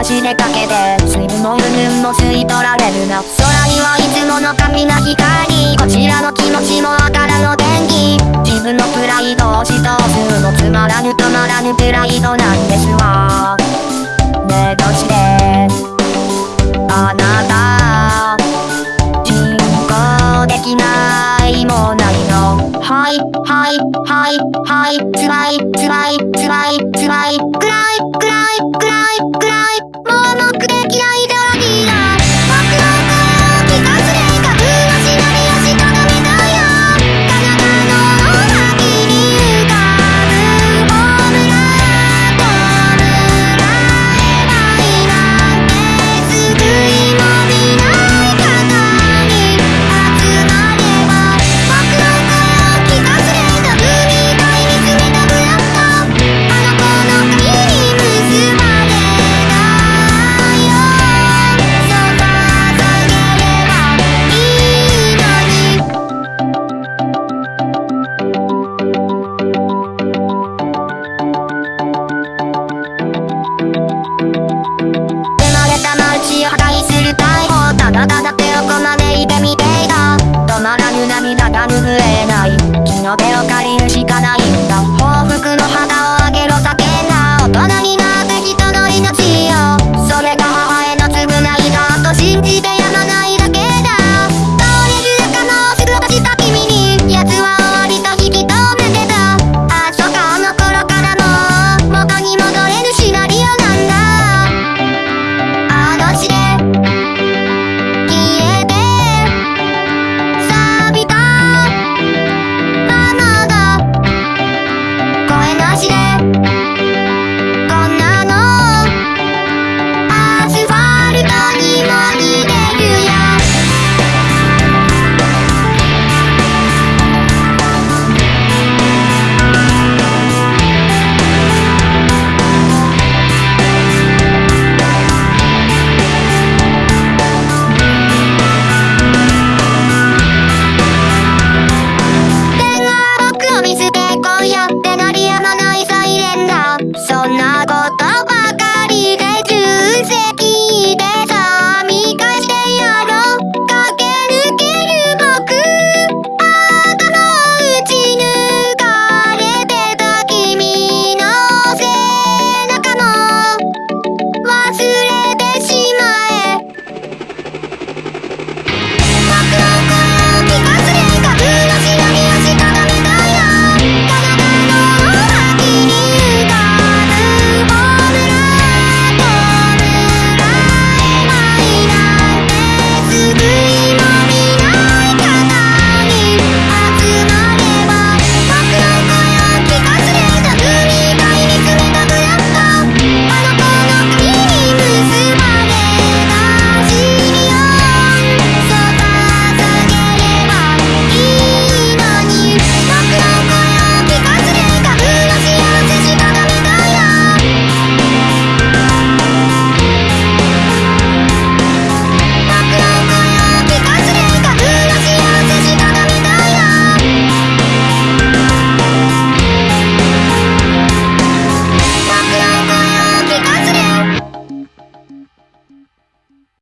話でかけて水分も云々も吸い取られるな。空にはいつもの神な光こちらの気持ちもわからの電気。自分のプライドを押し通すのつまらぬ止まらぬプライドなんですわ。ねえどうして？あなた人工できないもないの。はいはいはいはいつらいつらい。